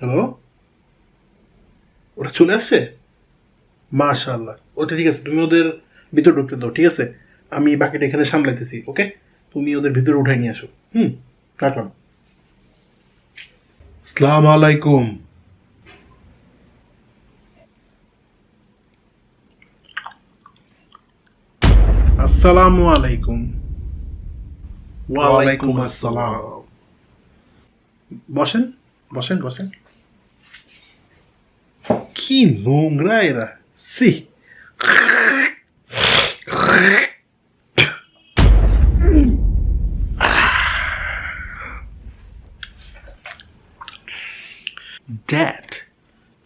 Hello ওরা চলে আসছে? মাশাল্লাহ ওটা ঠিক আছে তুমি ওদের ভিতরে ঢুকতে দাও ঠিক আছে? আমি বাকিটা এখানে সামলাইতেছি ওকে? তুমি ওদের ভিতরে উঠাই নিয়ে আসো। হুম কাটন সালাম আলাইকুম। আসসালামু আলাইকুম। ওয়ালাইকুম আসসালাম। বসেন বসেন বসেন। কি নোংরা এরা সি ড্যাড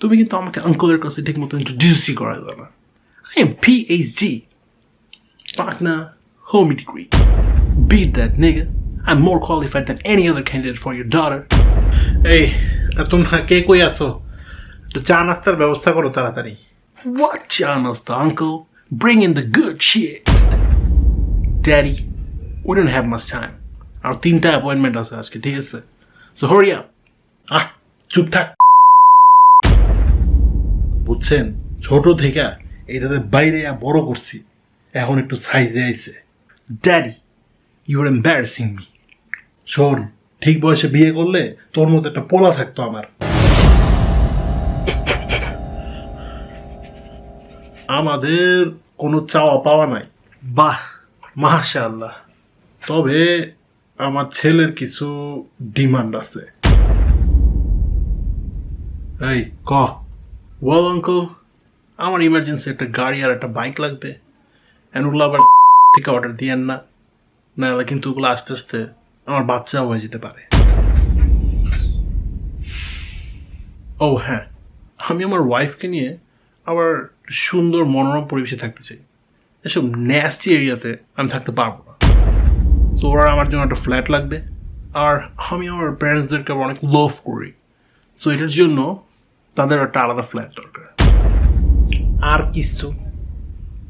তুমি কিন্তু আমাকে আঙ্কলের কাছে ঠিক মতো ইন্ট্রোডিউসই করা যাবে না I am PhD partner homie degree beat that nigga I'm more qualified than any other candidate for your daughter এই আর তোমরা কে কই আছো একটু চা নাস্তার ব্যবস্থা করো তাড়াতাড়ি। What চা নাস্তা uncle? Bring in the good shit. Daddy we don't have much time. আর তিনটা অ্যাপয়েন্টমেন্ট আছে আজকে ঠিক আছে? সো হরি আপ আহ চুপ থাক। বুঝছেন? ছোট থেকে এটাতে বাইরে বড় করছি। এখন একটু সাইজে আইছে। Daddy you are embarrassing me শোন ঠিক বয়সে বিয়ে করলে তোর মতো একটা পোলা থাকতো আমার। আমাদের কোনো চাওয়া পাওয়া নাই। বাহ মাশাআল্লাহ। তবে আমার ছেলের কিছু ডিমান্ড আছে। এই ক? ওয়াল আঙ্কল আমার ইমার্জেন্সি একটা গাড়ি আর একটা বাইক লাগবে। ওগুলো আবার থেকে অর্ডার দিয়েন না। নাহলে কিন্তু ওগুলো আস্তে আস্তে আমার বাচ্চা হয়ে যেতে পারে। ও হ্যাঁ। আমি আমার ওয়াইফকে নিয়ে আবার সুন্দর মনোরম পরিবেশে থাকতে চাই। এসব ন্যাস্টি এরিয়াতে আমি থাকতে পারব না। তো ওরা আমার জন্য একটা ফ্ল্যাট লাগবে। আর আমি আমার প্যারেন্টসদেরকে আবার অনেক লভ করি। সো এটার জন্য তাদের একটা আলাদা ফ্ল্যাট দরকার। আর কিছু?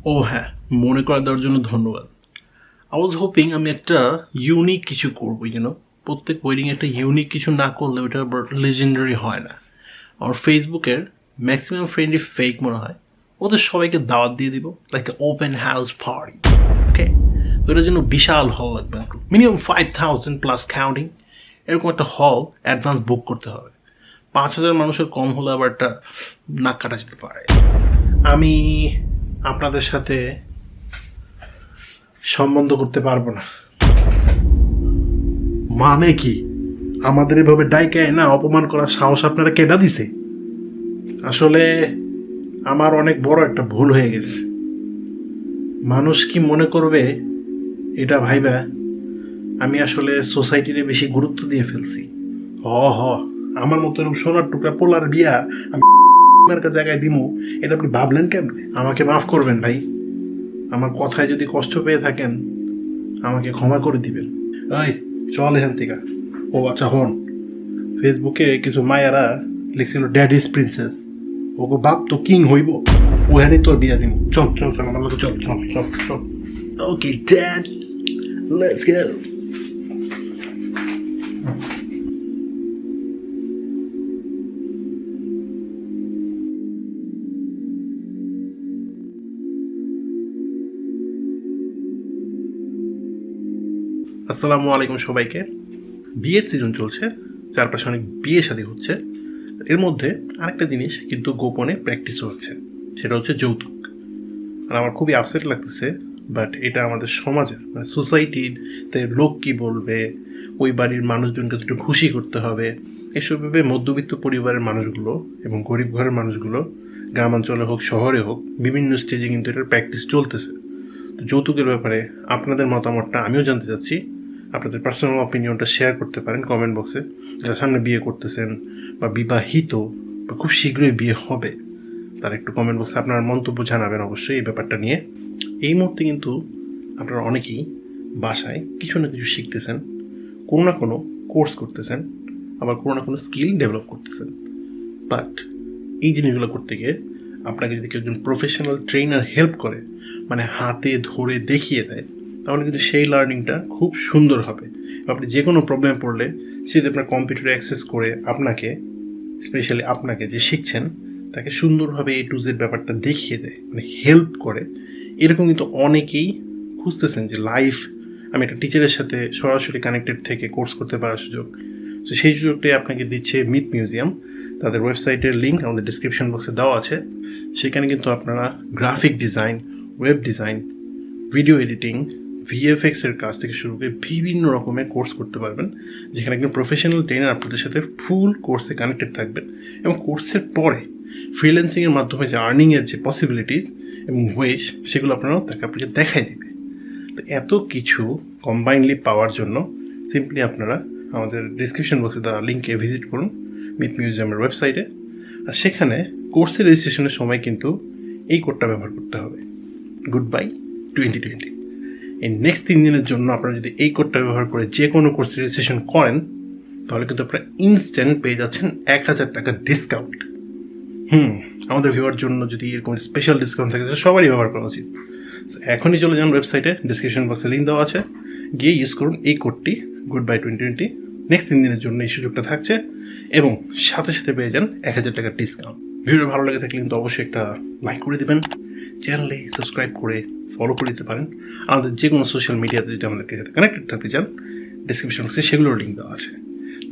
ও হ্যাঁ মনে করে দেওয়ার জন্য ধন্যবাদ। আই ওয়াজ হোপিং আমি একটা ইউনিক কিছু করব ইউনো প্রত্যেক ওয়েডিং একটা ইউনিক কিছু না করলে ওটা লেজেন্ডারি হয় না। আমার ফেসবুকের ম্যাক্সিমাম ফ্রেন্ডই ফেক মনে হয়। ওদের সবাইকে দাওয়াত দিয়ে দিব like open house party okay তো এটার জন্য বিশাল হল লাগবে minimum five thousand plus counting এরকম একটা হল অ্যাডভান্স বুক করতে হবে। পাঁচ হাজার মানুষের কম হলে আবার একটা নাক কাটা যেতে পারে। আমি আপনাদের সাথে সম্বন্ধ করতে পারব না। মানে কি? আমাদের এভাবে ডাইকায় না অপমান করার সাহস আপনারা কেডা দিছে? আসলে আমার অনেক বড় একটা ভুল হয়ে গেছে। মানুষ কি মনে করবে এটা ভাইবা? আমি আসলে সোসাইটিতে বেশি গুরুত্ব দিয়ে ফেলছি। হ হ, আমার মতো এরকম সোনার টুকরা পোলার বিয়া আমি জায়গায় দিমু, এটা আপনি ভাবলেন কেমনে? আমাকে মাফ করবেন ভাই। আমার কথায় যদি কষ্ট পেয়ে থাকেন, আমাকে ক্ষমা করে দিবেন। এই, চল এখান থেকে। ও আচ্ছা হন। ফেসবুকে কিছু মায়ারা লিখছিল ড্যাডিস প্রিন্সেস ওকে বাপ তো কিং হইব। ওখানেই তোর বিয়া দিব চল চল চল, আমার চল চল চল চল। ওকে ড্যাড লেটস গো আসসালামু আলাইকুম সবাইকে। বিয়ের সিজন চলছে, চারপাশে অনেক বিয়ে শাদী হচ্ছে। এর মধ্যে আরেকটা জিনিস কিন্তু গোপনে প্র্যাকটিসও হচ্ছে, সেটা হচ্ছে যৌতুক। আর আমার খুবই আপসেট লাগতেছে বাট এটা আমাদের সমাজের মানে সোসাইটিতে লোক কি বলবে, ওই বাড়ির মানুষজনকে দুটো খুশি করতে হবে, এসব ভেবে মধ্যবিত্ত পরিবারের মানুষগুলো এবং গরিব ঘরের মানুষগুলো গ্রামাঞ্চলে হোক, শহরে হোক, বিভিন্ন স্টেজে কিন্তু এটার প্র্যাকটিস চলতেছে। তো যৌতুকের ব্যাপারে আপনাদের মতামতটা আমিও জানতে চাচ্ছি। আপনাদের পার্সোনাল অপিনিয়নটা শেয়ার করতে পারেন কমেন্ট বক্সে যারা সামনে বিয়ে করতেছেন বা বিবাহিত, বা খুব শীঘ্রই বিয়ে হবে, তার একটু কমেন্ট বক্সে আপনার মন্তব্য জানাবেন অবশ্যই এই ব্যাপারটা নিয়ে। এই মুহূর্তে কিন্তু আপনারা অনেকেই বাসায় কিছু না কিছু শিখতেছেন, কোনো না কোনো কোর্স করতেছেন, আবার কোনো না কোনো স্কিল ডেভেলপ করতেছেন। বাট এই জিনিসগুলো করতে গিয়ে আপনাকে যদি কেউ একজন প্রফেশনাল ট্রেনার হেল্প করে মানে হাতে ধরে দেখিয়ে দেয় তাহলে কিন্তু সেই লার্নিংটা খুব সুন্দর হবে। আপনি যে কোনো প্রবলেমে পড়লে, সে যদি আপনার কম্পিউটারে অ্যাক্সেস করে আপনাকে স্পেশালি আপনাকে যে শিখছেন, তাকে সুন্দরভাবে এ টু জেড ব্যাপারটা দেখিয়ে দেয় মানে হেল্প করে। এরকম কিন্তু অনেকেই খুঁজতেছেন যে লাইফ আমি একটা টিচারের সাথে সরাসরি কানেক্টেড থেকে কোর্স করতে পারার সুযোগ। তো সেই সুযোগটাই আপনাকে দিচ্ছে মিথ মিউজিয়াম তাদের ওয়েবসাইটের লিঙ্ক আমাদের ডিসক্রিপশন বক্সে দেওয়া আছে। সেখানে কিন্তু আপনারা graphic design web design video editing VFX এর কাজ থেকে শুরু করে বিভিন্ন রকমের কোর্স করতে পারবেন, যেখানে একজন প্রফেশনাল ট্রেনার আপনাদের সাথে ফুল কোর্সে কানেক্টেড থাকবেন এবং কোর্সের পরে ফ্রিল্যান্সিংয়ের মাধ্যমে যে আর্নিংয়ের যে পসিবিলিটিস এবং ওয়েজ সেগুলো আপনারা তাকে আপনাকে দেখাই দেবে। তো এত কিছু কম্বাইনলি পাওয়ার জন্য সিম্পলি আপনারা আমাদের ডিসক্রিপশন বক্সে দেওয়া লিঙ্কে ভিজিট করুন মিথ মিউজিয়ামের ওয়েবসাইটে আর সেখানে কোর্সের রেজিস্ট্রেশনের সময় কিন্তু এই কোডটা ব্যবহার করতে হবে। গুড বাই টোয়েন্টি টোয়েন্টি এই নেক্সট তিন দিনের জন্য আপনারা যদি এই কোডটা ব্যবহার করে যে কোনো কোর্স রেজিস্ট্রেশন করেন, তাহলে কিন্তু আপনারা ইনস্ট্যান্ট পেয়ে যাচ্ছেন এক হাজার টাকার ডিসকাউন্ট হুম, আমাদের ভিউয়ার জন্য যদি এরকম স্পেশাল ডিসকাউন্ট থাকে সবারই ব্যবহার করা উচিত। এখনই চলে যান ওয়েবসাইটে ডিসক্রিপশন বক্সে লিঙ্ক দেওয়া আছে। গিয়ে ইউজ করুন এই কোডটি good bye twenty twenty next তিন দিনের জন্য এই সুযোগটা থাকছে এবং সাথে সাথে পেয়ে যান এক হাজার টাকার ডিসকাউন্ট ভিডিও ভালো লাগে থাকলে কিন্তু অবশ্যই একটা লাইক করে দেবেন। চ্যানেলে সাবস্ক্রাইব করে ফলো করে দিতে পারেন। আমাদের যে কোনো সোশ্যাল মিডিয়াতে যদি আমাদেরকে সাথে কানেক্টেড থাকতে চান ডিসক্রিপশন বক্সে সেগুলোর লিঙ্ক দেওয়া আছে।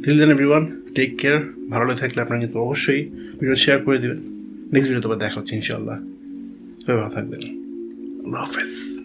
দিল দেন এভরিওয়ান টেক কেয়ার ভালো লাগে থাকলে আপনারা কিন্তু অবশ্যই ভিডিও শেয়ার করে দেবেন। নেক্সট ভিডিওতে আবার দেখা হচ্ছে ইনশাল্লাহ ভালো থাকবেন। আল্লাহ হাফেজ।